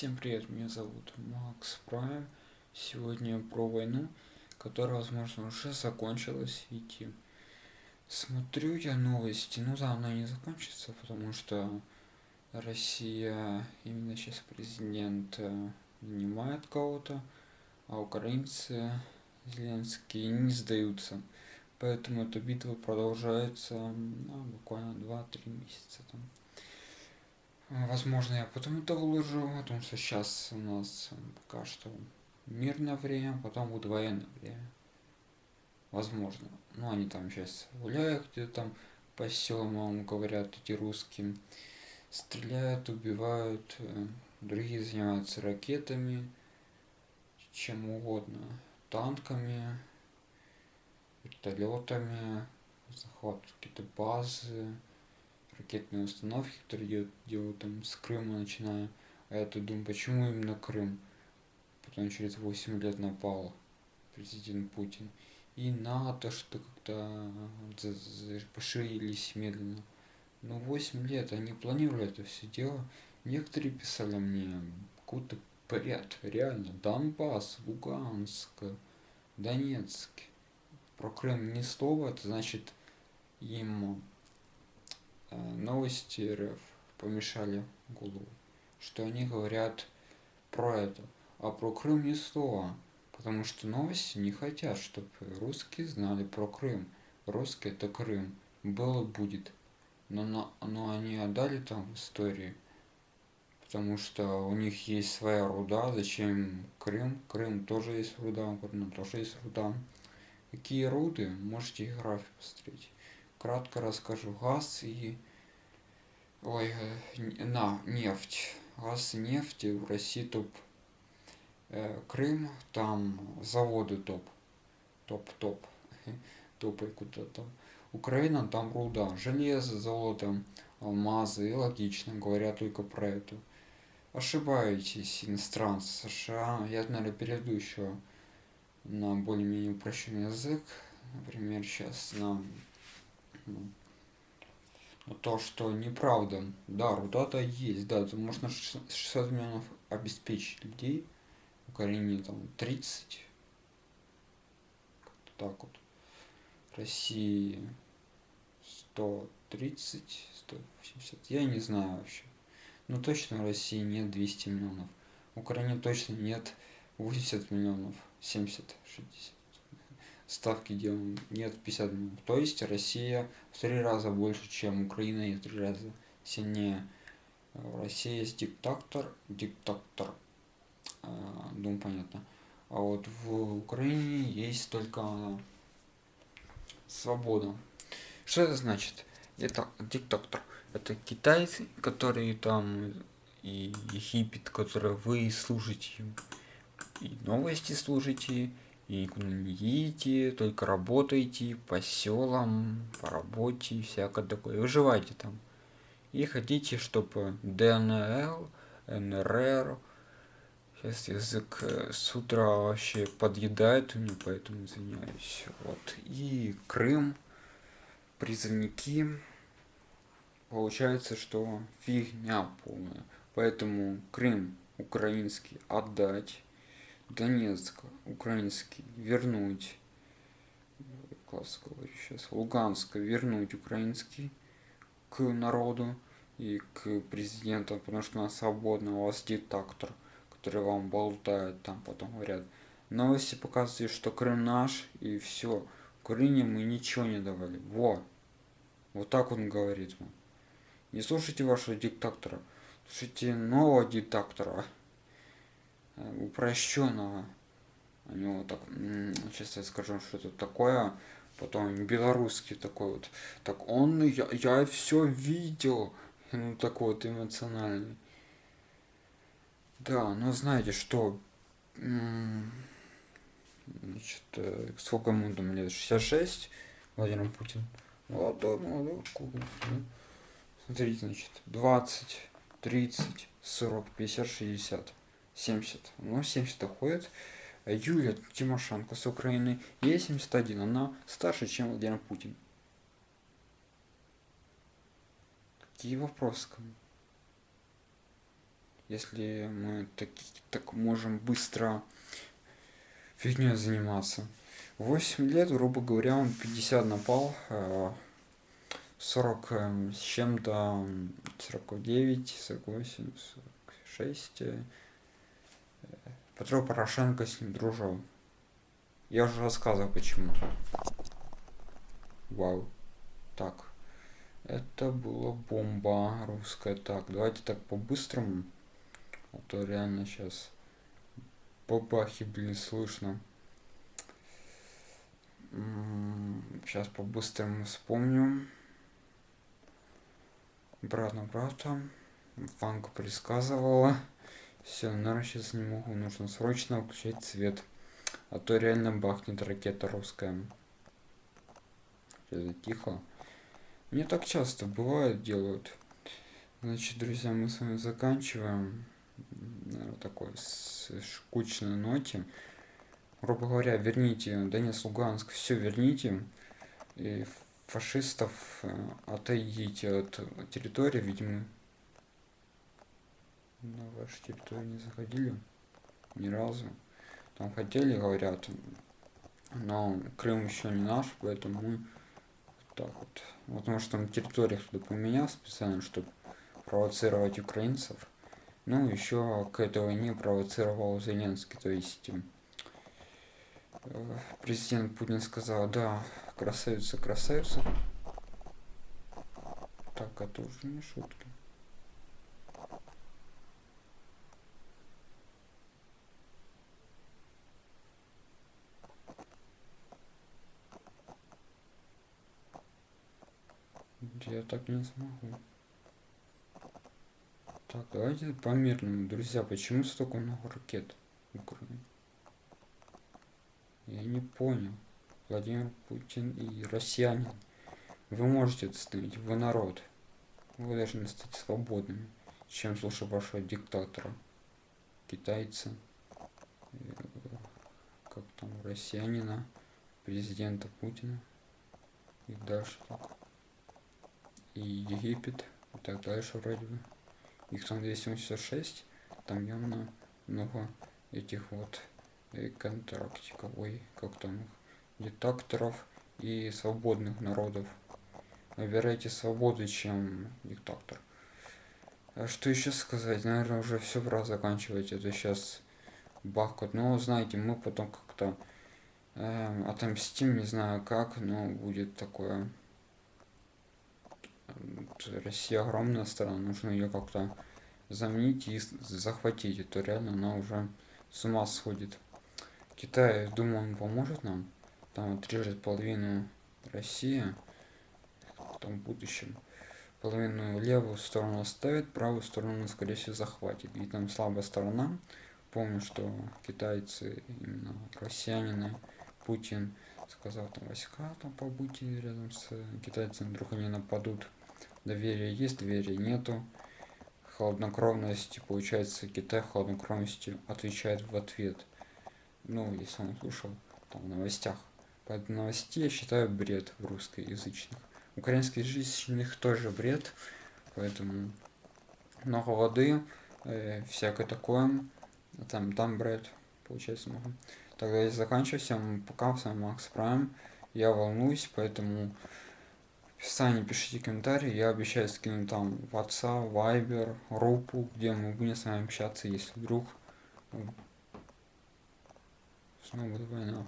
Всем привет, меня зовут Макс Прайм. Сегодня про войну, которая, возможно, уже закончилась. Видите, смотрю я новости, ну да, она не закончится, потому что Россия, именно сейчас президент э, нанимает кого-то, а украинцы, Зеленские, не сдаются. Поэтому эта битва продолжается ну, буквально 2-3 месяца. Там. Возможно, я потом это выложу, потому что сейчас у нас пока что мирное время, потом будет военное время. Возможно. Ну, они там сейчас гуляют где-то там по селам, говорят, эти русские. Стреляют, убивают, э, другие занимаются ракетами, чем угодно, танками, вертолетами, захватывают какие-то базы, ракетные установки, которые делают, делают там с Крыма начиная. А я тут думаю, почему именно Крым? Потом через 8 лет напал президент Путин. И НАТО что как-то поширились медленно. Но 8 лет они планировали это все дело. Некоторые писали мне какой-то бред, реально. Донбасс, Луганск, Донецк. Про Крым ни слова, это значит им новости РФ помешали голову, что они говорят про это, а про Крым ни слова, потому что новости не хотят, чтобы русские знали про Крым. Русский это Крым, было будет. Но, но, но они отдали там истории, потому что у них есть своя руда, зачем Крым? Крым тоже есть руда, у Крыма тоже есть руда. Какие руды? Можете и график посмотреть кратко расскажу. Газ и... Ой, э, на, нефть. Газ и нефть в России топ. Э, Крым, там заводы топ. Топ-топ. Топай куда-то. Украина, там руда. Железо, золото, алмазы. И логично, говорят только про это. Ошибаетесь, иностранцы США. Я, наверное, перейду еще на более-менее упрощенный язык. Например, сейчас на то, что неправда. Да, руда-то есть, да, можно 600 миллионов обеспечить людей. Украине там 30. так вот. России 130, 180. Я не знаю вообще. Но точно в России нет 200 миллионов. В Украине точно нет 80 миллионов. 70, 60 ставки делаем, нет 50 минут. То есть Россия в три раза больше, чем Украина и в три раза сильнее. В России есть диктатор, диктатор, а, думаю, понятно. А вот в Украине есть только свобода. Что это значит? Это диктатор. Это китайцы, которые там и Египет, которые вы служите, и новости служите, и едете, только работаете по селам, по работе, всякое такое. Выживайте там. И хотите, чтобы ДНЛ, НРР, сейчас язык э, с утра вообще подъедает у меня, поэтому извиняюсь. Вот. И Крым, призывники. Получается, что фигня полная. Поэтому Крым украинский отдать Донецк, украинский, вернуть, класс говорю сейчас, Луганск, вернуть украинский к народу и к президенту, потому что у нас свободно, у вас диктатор, который вам болтает, там потом говорят, новости показывают, что Крым наш, и все, Украине мы ничего не давали, вот, вот так он говорит вам. Не слушайте вашего диктатора, слушайте нового диктатора. Э, упрощенного. У него так, сейчас я скажу, что это такое, потом белорусский такой вот. Так он, я, я все видел, ну такой вот эмоциональный. Да, ну знаете что, значит, э, сколько ему там лет, 66, Владимир Путин. Молодой, молодой, Смотрите, значит, 20, 30, 40, 50, 60. 70. Ну, 70 уходит. Юлия Тимошенко с Украины. Ей 71. Она старше, чем Владимир Путин. Какие вопросы ко мне? если мы так, так можем быстро фигней заниматься. 8 лет, грубо говоря, он 50 напал, 40 э, с чем-то, 49, 48, 46. Петро Порошенко с ним дружил. Я уже рассказывал почему. Вау. Так. Это была бомба русская. Так, давайте так по-быстрому. А то реально сейчас бабахи, блин, слышно. Сейчас по-быстрому вспомню. Брат на брата. Ванка предсказывала. Все, наверное, сейчас не могу. Нужно срочно включать свет. А то реально бахнет ракета русская. Это тихо. Не так часто бывает, делают. Значит, друзья, мы с вами заканчиваем. Наверное, такой скучной ноте. Грубо говоря, верните Донецк, Луганск, все верните. И фашистов э, отойдите от территории, видимо. На вашу территорию не заходили ни разу. Там хотели, говорят, но Крым еще не наш, поэтому мы так вот. Потому что там территория кто-то поменял специально, чтобы провоцировать украинцев. Ну, еще к этой войне провоцировал Зеленский, то есть э, президент Путин сказал, да, красавица, красавица. Так, это уже не шутки. Я так не смогу. Так, давайте по мирному, друзья. Почему столько много ракет в Украине? Я не понял. Владимир Путин и россияне. Вы можете это остановить, вы народ. Вы должны стать свободными, чем слушать вашего диктатора. Китайца, э, как там, россиянина, президента Путина. И дальше так и Египет и так дальше вроде бы. Их там 286, там явно много этих вот э, контрактиков, ой, как там их, диктаторов и свободных народов. Выбирайте свободу, чем диктатор. А что еще сказать? Наверное, уже все пора заканчивать. Это сейчас бахкот. Но знаете, мы потом как-то э, отомстим, не знаю как, но будет такое Россия огромная страна, нужно ее как-то заменить и захватить, это реально она уже с ума сходит. Китай, думаю, он поможет нам, там отрежет половину России, там в будущем. Половину левую сторону оставит, правую сторону, скорее всего, захватит. И там слабая сторона. Помню, что китайцы, именно россиянины, Путин сказал там войска там побудьте рядом с китайцами, вдруг они нападут доверие есть, доверия нету. Холоднокровность, получается, Китай холоднокровностью отвечает в ответ. Ну, если он слушал там в новостях. По новости я считаю бред в русскоязычных. Украинских язычных тоже бред, поэтому много воды, э, всякое такое. Там, там бред, получается много. Тогда я заканчиваю. Всем пока, с вами Макс Прайм. Я волнуюсь, поэтому описании пишите комментарии, я обещаю скинуть там WhatsApp, Viber, группу, где мы будем с вами общаться, если вдруг снова будет война.